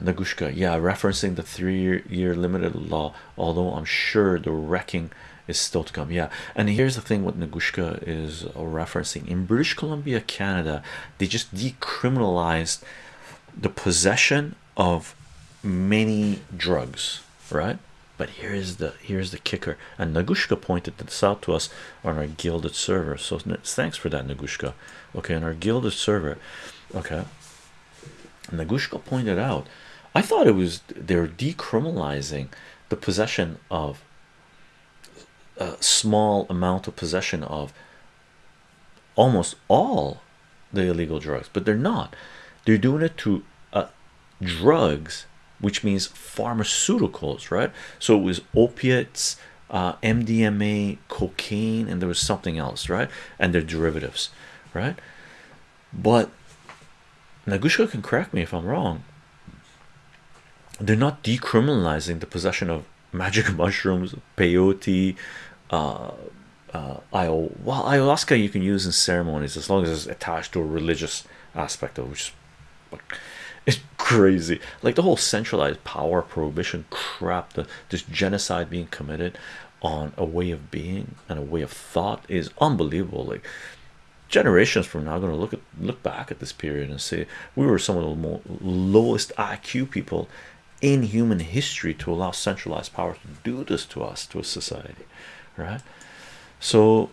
Nagushka, yeah, referencing the three-year limited law. Although I'm sure the wrecking is still to come. Yeah, and here's the thing: what Nagushka is referencing in British Columbia, Canada, they just decriminalized the possession of many drugs, right? But here's the here's the kicker, and Nagushka pointed this out to us on our Guilded server. So thanks for that, Nagushka. Okay, on our Guilded server, okay. Nagushka pointed out, I thought it was they're decriminalizing the possession of a small amount of possession of almost all the illegal drugs, but they're not. They're doing it to uh, drugs, which means pharmaceuticals, right? So it was opiates, uh, MDMA, cocaine, and there was something else, right? And their derivatives, right? But Nagushka can correct me if I'm wrong. They're not decriminalizing the possession of magic mushrooms, peyote, uh, uh, well, ayahuasca you can use in ceremonies as long as it's attached to a religious aspect of which is crazy. Like the whole centralized power prohibition crap, the this genocide being committed on a way of being and a way of thought is unbelievable. Like generations from now, going to look at look back at this period and say we were some of the more lowest IQ people in human history to allow centralized power to do this to us to a society right? So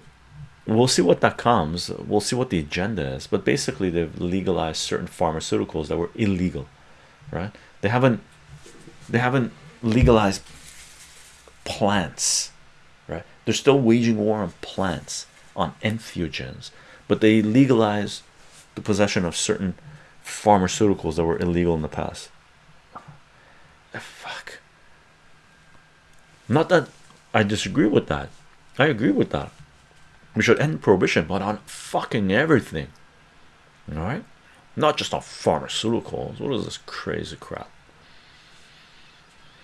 we'll see what that comes we'll see what the agenda is but basically they've legalized certain pharmaceuticals that were illegal right? They haven't they haven't legalized plants right? They're still waging war on plants on entheogens but they legalized the possession of certain pharmaceuticals that were illegal in the past. Eh, fuck. Not that I disagree with that. I agree with that. We should end prohibition but on fucking everything. All right? Not just on pharmaceuticals. What is this crazy crap